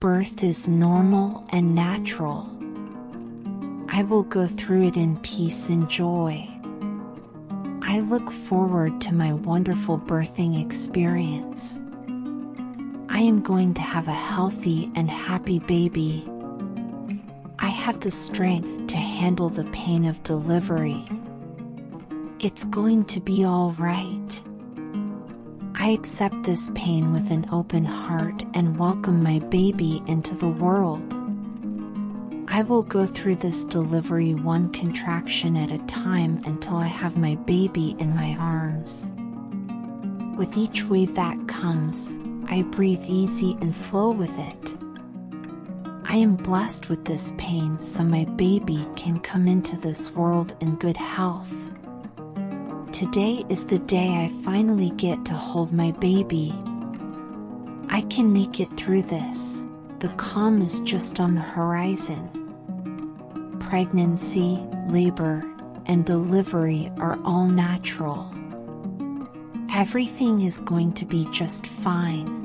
Birth is normal and natural. I will go through it in peace and joy. I look forward to my wonderful birthing experience. I am going to have a healthy and happy baby. I have the strength to handle the pain of delivery. It's going to be all right. I accept this pain with an open heart and welcome my baby into the world. I will go through this delivery one contraction at a time until I have my baby in my arms. With each wave that comes, I breathe easy and flow with it. I am blessed with this pain so my baby can come into this world in good health. Today is the day I finally get to hold my baby. I can make it through this. The calm is just on the horizon. Pregnancy, labor, and delivery are all natural. Everything is going to be just fine.